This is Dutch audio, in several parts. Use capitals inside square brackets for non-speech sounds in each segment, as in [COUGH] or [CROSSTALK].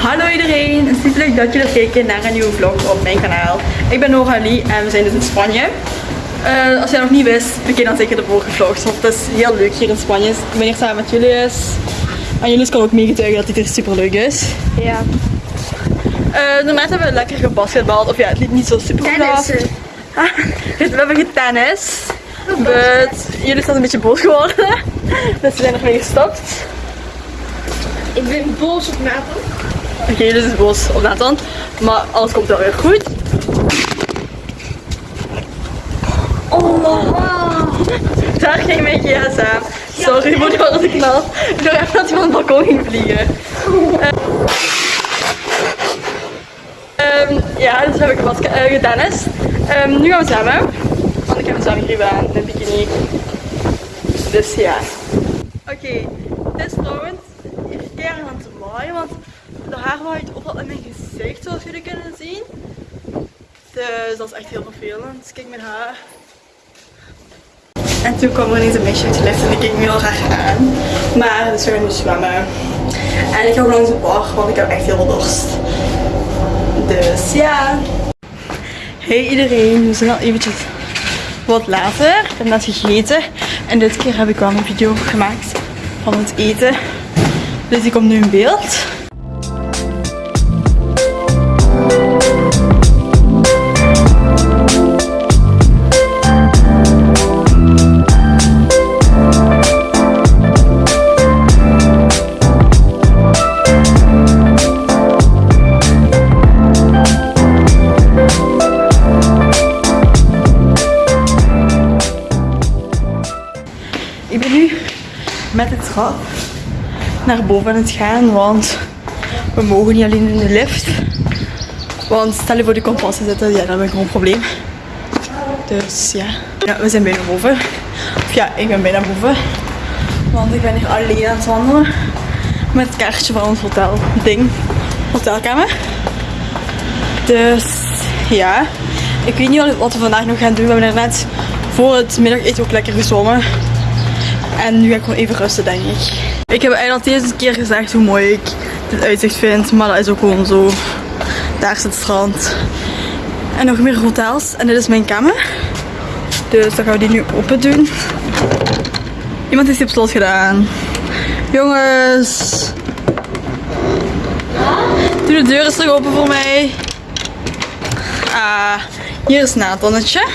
Hallo iedereen, het is leuk dat jullie kijken naar een nieuwe vlog op mijn kanaal. Ik ben Noralie en we zijn dus in Spanje. Eh, als jij nog niet wist, bekijk dan zeker de vorige vlogs, want het is heel leuk hier in Spanje. Ik ben hier samen met Julius. En Julius kan ook meegetuigen dat dit hier super leuk is. Ja. Uh, normaal hebben we lekker gebasketbald, of ja, het liep niet zo super goed af. Tennissen. [LAUGHS] we hebben getennis. But jullie zijn een beetje boos geworden. [LAUGHS] Dus we zijn nog mee gestopt. Ik ben boos op Nathan. Oké, jullie zijn boos op Nathan. Maar alles komt wel weer goed. Oh, daar ging mijn gsm. Sorry voor de harde knal. Ik dacht even dat hij van het balkon ging vliegen. Ehm, ja, dus heb ik wat uh, getennist. Ehm, nu gaan we zwemmen. Want ik heb een zwemgrieven aan, een bikini. Dus ja. Oké, het is trouwens hier keer aan het waaien, want de haar waait overal in mijn gezicht, zoals jullie kunnen zien. Dus dat is echt heel vervelend. Kijk mijn haar. En toen kwam er ineens een meisje uit de lift en die keek me heel graag aan. Maar dus we gaan nu zwemmen. En ik ga ook langs de bar, want ik heb echt heel veel dorst. Dus ja. Hey iedereen, we zijn al eventjes wat later. Ik heb net gegeten. En dit keer heb ik wel een video gemaakt van het eten. Dus die komt nu in beeld. Met de trap naar boven aan het gaan, want we mogen niet alleen in de lift. Want stel je voor de kompassen zitten, ja, dan heb ik gewoon een probleem. Dus ja. we zijn bijna boven. Of ja, ik ben bijna boven. Want ik ben hier alleen aan het wandelen. Met het kaartje van ons hotel ding. Hotelkamer. Dus ja. Ik weet niet wat we vandaag nog gaan doen. We hebben net voor het middageten ook lekker gezwommen. En nu ga ik gewoon even rusten, denk ik. Ik heb eigenlijk al deze keer gezegd hoe mooi ik dit uitzicht vind. Maar dat is ook gewoon zo. Daar is het strand. En nog meer hotels. En dit is mijn kamer. Dus dan gaan we die nu open doen. Iemand heeft die op slot gedaan. Jongens. Doe de deur eens terug open voor mij. Ah, hier is Nathannetje.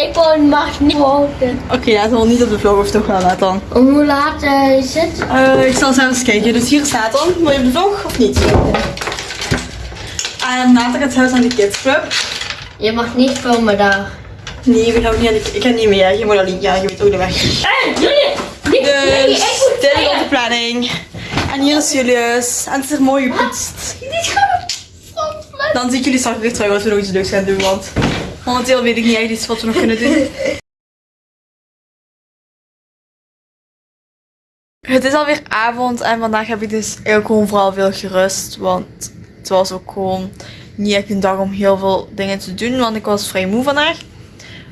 Ik mag niet houden. Oké, laten we niet op de vlog of toch wel Nathan. Hoe laat eh, is het? Eh, ik zal zelfs kijken. Dus hier staat dan. Wil je op de vlog of niet? En Nathan gaat zelfs aan de Kids Club. Je mag niet komen daar. Nee, we gaan ook niet aan de Ik ga niet mee. hè. Je moet al niet. Ja, je weet ook de weg. Ik Dus dit is onze planning. En hier is Julius. En het is er mooi gepoetst. Dan zie ik jullie straks weer terug als we nog iets leuks gaan doen. Want momenteel weet ik niet echt iets wat we nog kunnen doen. Het is alweer avond en vandaag heb ik dus eigenlijk gewoon vooral veel gerust. Want het was ook gewoon niet echt een dag om heel veel dingen te doen. Want ik was vrij moe vandaag.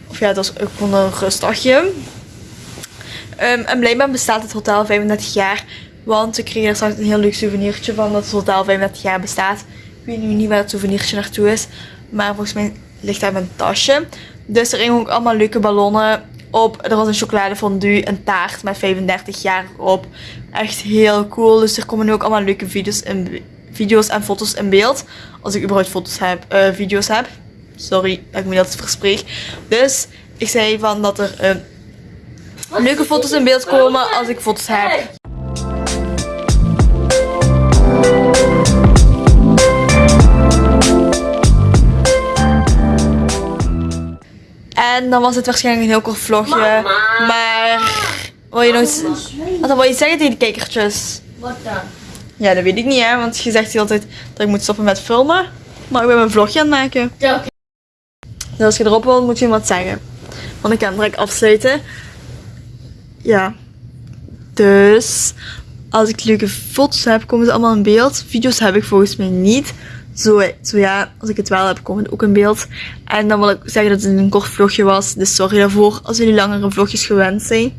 Of ja, het was ook gewoon een rustdagje. Ehm, en blijkbaar bestaat het hotel 35 jaar. Want we kregen er straks een heel leuk souvenirtje van dat het hotel 35 jaar bestaat. Ik weet nu niet waar het souvenirtje naartoe is. Maar volgens mij ligt daar mijn tasje. Dus er hingen ook allemaal leuke ballonnen op. Er was een chocoladefondue, een taart met 35 jaar op. Echt heel cool. Dus er komen nu ook allemaal leuke video's, video's en foto's in beeld. Als ik überhaupt foto's heb, eh, video's heb. Sorry dat ik me dat verspreek. Dus ik zei van dat er eh, leuke foto's in beeld komen als ik foto's heb. En dan was het waarschijnlijk een heel kort vlogje. Maar wil je nog iets, wat wil je zeggen tegen de kijkertjes? Wat dan? Ja, dat weet ik niet hè, want je zegt de hele tijd dat ik moet stoppen met filmen. Maar ik ben mijn vlogje aan het maken. Ja, oké. Dus als je erop wilt, moet je wat zeggen. Want ik kan direct afsluiten. Ja. Dus, als ik leuke foto's heb, komen ze allemaal in beeld. Video's heb ik volgens mij niet. Zo, zo ja, als ik het wel heb, komen het ook in beeld. En dan wil ik zeggen dat het een kort vlogje was. Dus sorry daarvoor als jullie langere vlogjes gewend zijn.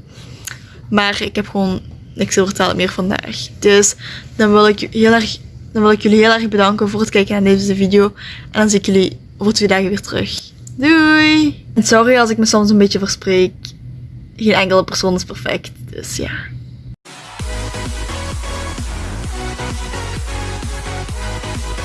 Maar ik heb gewoon niks te vertellen meer vandaag. Dus dan wil ik heel erg dan wil ik jullie heel erg bedanken voor het kijken naar deze video. En dan zie ik jullie over twee dagen weer terug. Doei! En sorry als ik me soms een beetje verspreek. Geen enkele persoon is perfect, dus ja.